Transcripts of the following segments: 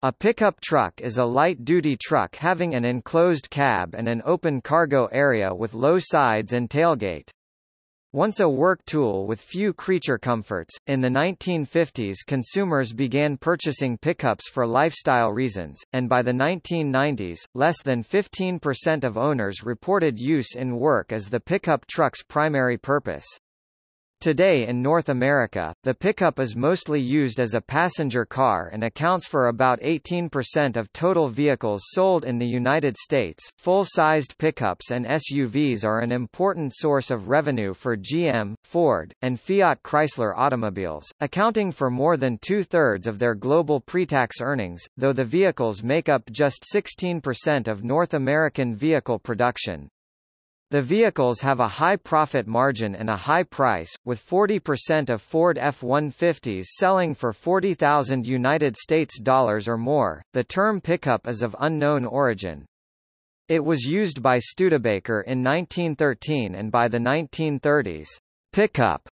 A pickup truck is a light-duty truck having an enclosed cab and an open cargo area with low sides and tailgate. Once a work tool with few creature comforts, in the 1950s consumers began purchasing pickups for lifestyle reasons, and by the 1990s, less than 15% of owners reported use in work as the pickup truck's primary purpose. Today in North America, the pickup is mostly used as a passenger car and accounts for about 18% of total vehicles sold in the United States. Full-sized pickups and SUVs are an important source of revenue for GM, Ford, and Fiat Chrysler automobiles, accounting for more than two-thirds of their global pre-tax earnings, though the vehicles make up just 16% of North American vehicle production. The vehicles have a high profit margin and a high price, with 40% of Ford F-150s selling for 40,000 United States dollars or more. The term pickup is of unknown origin. It was used by Studebaker in 1913 and by the 1930s, pickup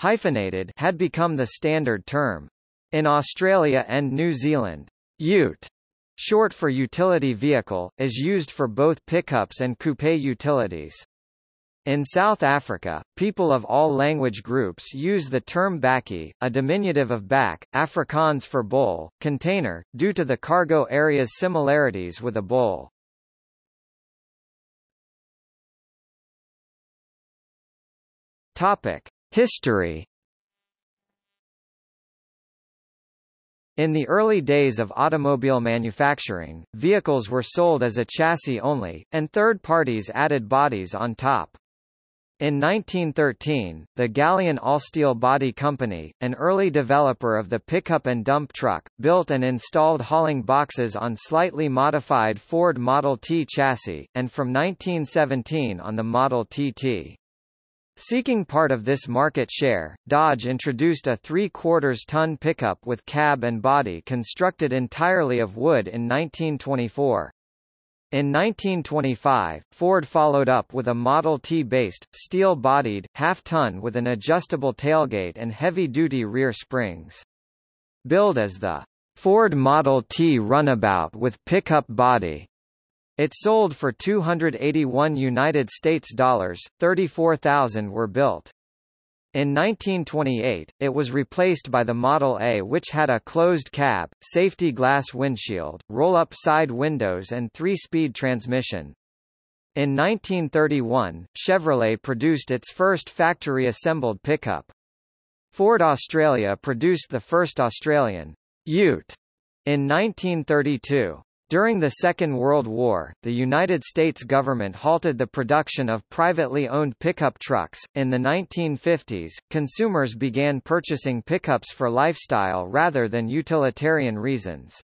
hyphenated had become the standard term. In Australia and New Zealand, ute short for utility vehicle, is used for both pickups and coupe utilities. In South Africa, people of all language groups use the term bakkie, a diminutive of bak, Afrikaans for bowl, container, due to the cargo area's similarities with a bowl. Topic: History In the early days of automobile manufacturing, vehicles were sold as a chassis only, and third parties added bodies on top. In 1913, the Galion Allsteel Body Company, an early developer of the pickup and dump truck, built and installed hauling boxes on slightly modified Ford Model T chassis, and from 1917 on the Model TT. Seeking part of this market share, Dodge introduced a 3 quarters ton pickup with cab and body constructed entirely of wood in 1924. In 1925, Ford followed up with a Model T-based, steel-bodied, half-ton with an adjustable tailgate and heavy-duty rear springs. Billed as the Ford Model T runabout with pickup body, it sold for 281 United States dollars, 34,000 were built. In 1928, it was replaced by the Model A which had a closed cab, safety glass windshield, roll-up side windows and three-speed transmission. In 1931, Chevrolet produced its first factory-assembled pickup. Ford Australia produced the first Australian Ute in 1932. During the Second World War, the United States government halted the production of privately owned pickup trucks. In the 1950s, consumers began purchasing pickups for lifestyle rather than utilitarian reasons.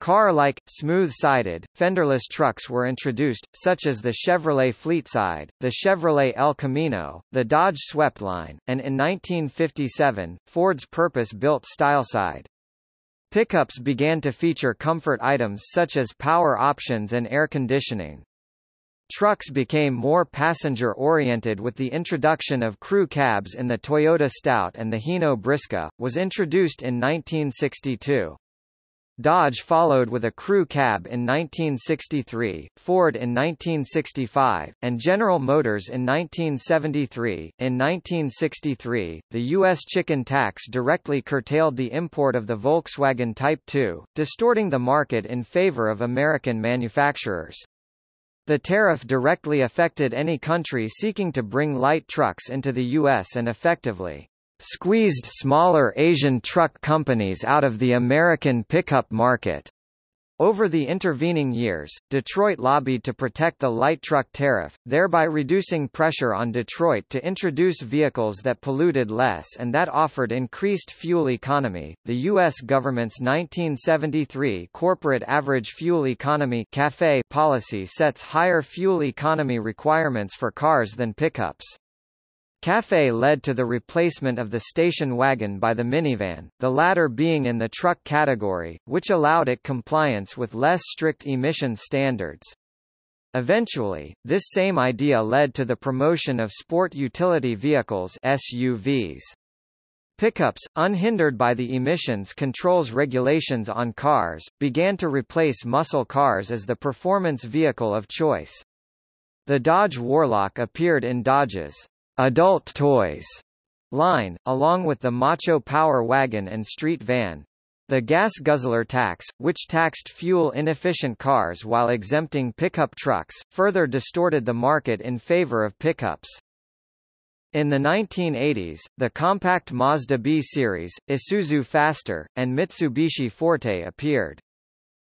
Car-like, smooth-sided, fenderless trucks were introduced, such as the Chevrolet Fleetside, the Chevrolet El Camino, the Dodge Swept-Line, and in 1957, Ford's purpose-built Styleside. Pickups began to feature comfort items such as power options and air conditioning. Trucks became more passenger-oriented with the introduction of crew cabs in the Toyota Stout and the Hino Briska, was introduced in 1962. Dodge followed with a crew cab in 1963, Ford in 1965, and General Motors in 1973. In 1963, the U.S. chicken tax directly curtailed the import of the Volkswagen Type 2, distorting the market in favor of American manufacturers. The tariff directly affected any country seeking to bring light trucks into the U.S. and effectively squeezed smaller Asian truck companies out of the American pickup market. Over the intervening years, Detroit lobbied to protect the light truck tariff, thereby reducing pressure on Detroit to introduce vehicles that polluted less and that offered increased fuel economy. The U.S. government's 1973 Corporate Average Fuel Economy (CAFE) policy sets higher fuel economy requirements for cars than pickups. CAFE led to the replacement of the station wagon by the minivan, the latter being in the truck category, which allowed it compliance with less strict emission standards. Eventually, this same idea led to the promotion of sport utility vehicles SUVs. Pickups, unhindered by the emissions controls regulations on cars, began to replace muscle cars as the performance vehicle of choice. The Dodge Warlock appeared in Dodge's adult toys line, along with the Macho Power Wagon and Street Van. The gas guzzler tax, which taxed fuel-inefficient cars while exempting pickup trucks, further distorted the market in favor of pickups. In the 1980s, the compact Mazda B series, Isuzu Faster, and Mitsubishi Forte appeared.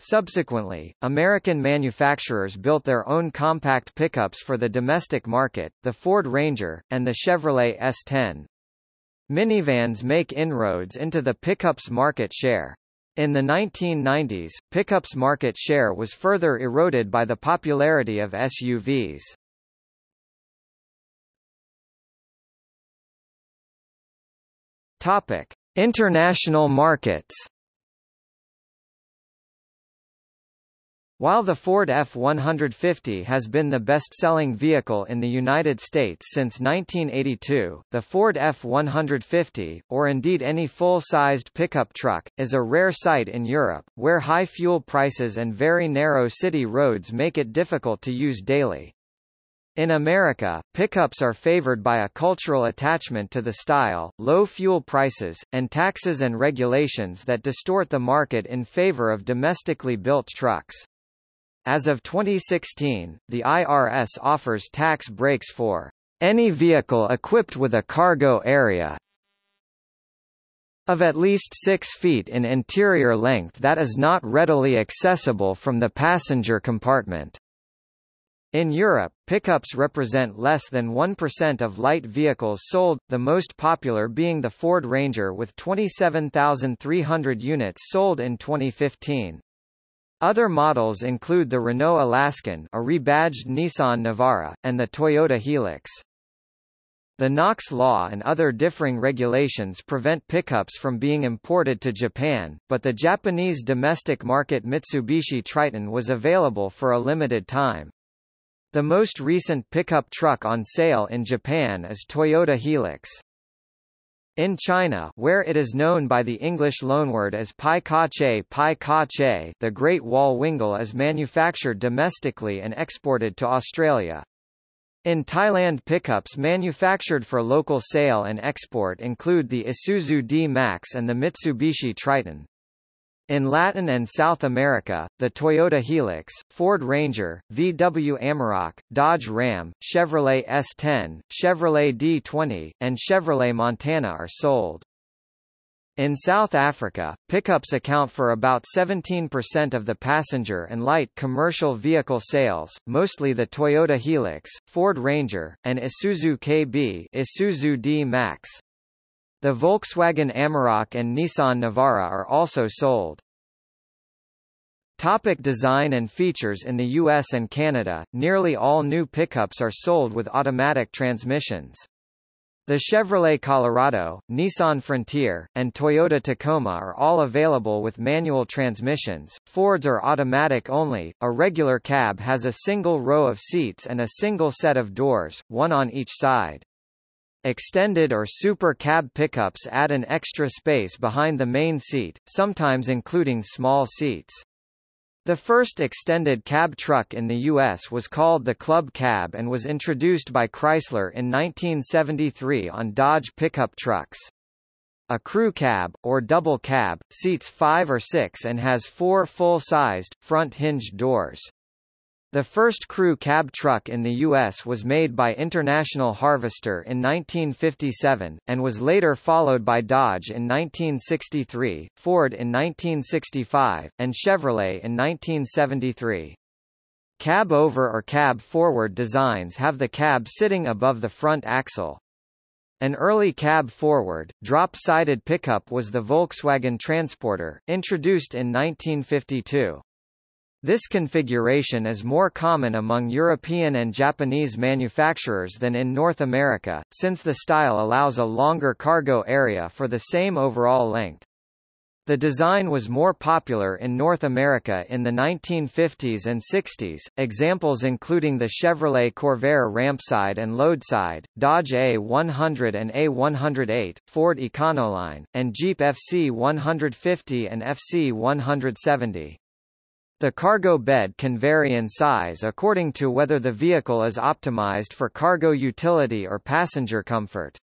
Subsequently, American manufacturers built their own compact pickups for the domestic market, the Ford Ranger, and the Chevrolet S10. Minivans make inroads into the pickups market share. In the 1990s, pickups market share was further eroded by the popularity of SUVs. Topic: International markets. While the Ford F-150 has been the best-selling vehicle in the United States since 1982, the Ford F-150, or indeed any full-sized pickup truck, is a rare sight in Europe, where high fuel prices and very narrow city roads make it difficult to use daily. In America, pickups are favored by a cultural attachment to the style, low fuel prices, and taxes and regulations that distort the market in favor of domestically built trucks. As of 2016, the IRS offers tax breaks for any vehicle equipped with a cargo area of at least 6 feet in interior length that is not readily accessible from the passenger compartment. In Europe, pickups represent less than 1% of light vehicles sold, the most popular being the Ford Ranger with 27,300 units sold in 2015. Other models include the Renault Alaskan a rebadged Nissan Navara, and the Toyota Hilux. The NOx law and other differing regulations prevent pickups from being imported to Japan, but the Japanese domestic market Mitsubishi Triton was available for a limited time. The most recent pickup truck on sale in Japan is Toyota Hilux. In China where it is known by the English loanword as Pai Ka Che Pai Ka Che the Great Wall Wingle is manufactured domestically and exported to Australia. In Thailand pickups manufactured for local sale and export include the Isuzu D-Max and the Mitsubishi Triton. In Latin and South America, the Toyota Hilux, Ford Ranger, VW Amarok, Dodge Ram, Chevrolet S10, Chevrolet D20, and Chevrolet Montana are sold. In South Africa, pickups account for about 17% of the passenger and light commercial vehicle sales, mostly the Toyota Hilux, Ford Ranger, and Isuzu KB Isuzu D-Max. The Volkswagen Amarok and Nissan Navara are also sold. Topic design and features In the US and Canada, nearly all new pickups are sold with automatic transmissions. The Chevrolet Colorado, Nissan Frontier, and Toyota Tacoma are all available with manual transmissions, Fords are automatic only, a regular cab has a single row of seats and a single set of doors, one on each side. Extended or super cab pickups add an extra space behind the main seat, sometimes including small seats. The first extended cab truck in the U.S. was called the Club Cab and was introduced by Chrysler in 1973 on Dodge pickup trucks. A crew cab, or double cab, seats five or six and has four full-sized, front-hinged doors. The first crew cab truck in the U.S. was made by International Harvester in 1957, and was later followed by Dodge in 1963, Ford in 1965, and Chevrolet in 1973. Cab over or cab forward designs have the cab sitting above the front axle. An early cab forward, drop-sided pickup was the Volkswagen Transporter, introduced in 1952. This configuration is more common among European and Japanese manufacturers than in North America, since the style allows a longer cargo area for the same overall length. The design was more popular in North America in the 1950s and 60s, examples including the Chevrolet Corvair rampside and loadside, Dodge A100 and A108, Ford Econoline, and Jeep FC150 and FC170. The cargo bed can vary in size according to whether the vehicle is optimized for cargo utility or passenger comfort.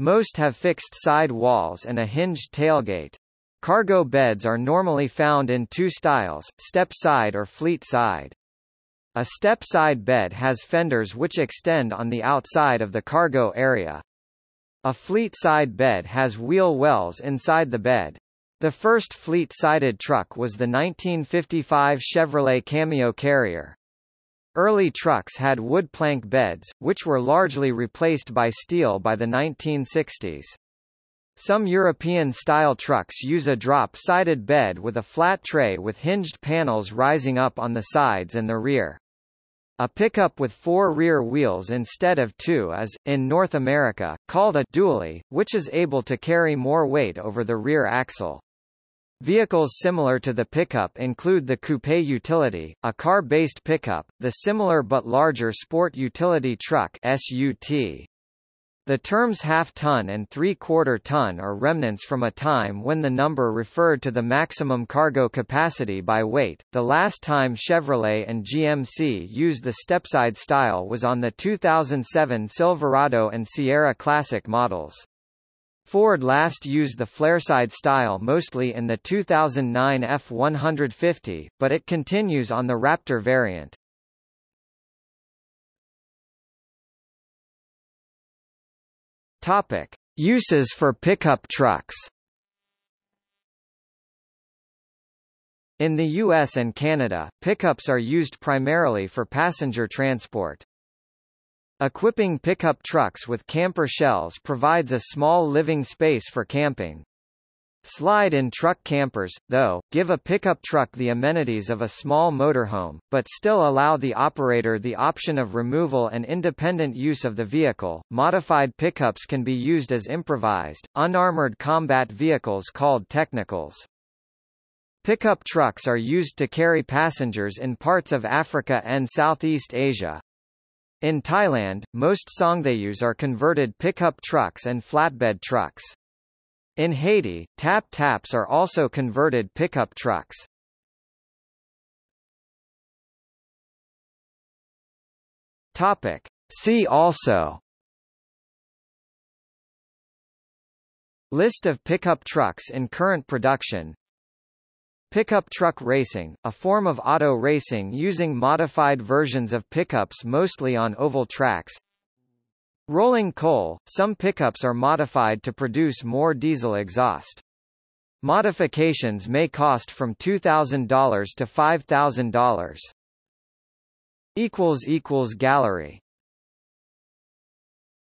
Most have fixed side walls and a hinged tailgate. Cargo beds are normally found in two styles, step side or fleet side. A step side bed has fenders which extend on the outside of the cargo area. A fleet side bed has wheel wells inside the bed. The first fleet-sided truck was the 1955 Chevrolet Cameo Carrier. Early trucks had wood plank beds, which were largely replaced by steel by the 1960s. Some European-style trucks use a drop-sided bed with a flat tray with hinged panels rising up on the sides and the rear. A pickup with four rear wheels instead of two is, in North America, called a dually, which is able to carry more weight over the rear axle. Vehicles similar to the pickup include the coupe utility, a car-based pickup, the similar but larger sport utility truck SUT. The terms half-ton and three-quarter ton are remnants from a time when the number referred to the maximum cargo capacity by weight. The last time Chevrolet and GMC used the stepside style was on the 2007 Silverado and Sierra Classic models. Ford last used the flareside style mostly in the 2009 F-150, but it continues on the Raptor variant. Topic: Uses for pickup trucks. In the US and Canada, pickups are used primarily for passenger transport. Equipping pickup trucks with camper shells provides a small living space for camping. Slide-in truck campers, though, give a pickup truck the amenities of a small motorhome, but still allow the operator the option of removal and independent use of the vehicle. Modified pickups can be used as improvised, unarmored combat vehicles called technicals. Pickup trucks are used to carry passengers in parts of Africa and Southeast Asia. In Thailand, most Songthaews are converted pickup trucks and flatbed trucks. In Haiti, tap-taps are also converted pickup trucks. Topic. See also List of pickup trucks in current production Pickup truck racing, a form of auto racing using modified versions of pickups mostly on oval tracks Rolling coal, some pickups are modified to produce more diesel exhaust. Modifications may cost from $2,000 to $5,000. Gallery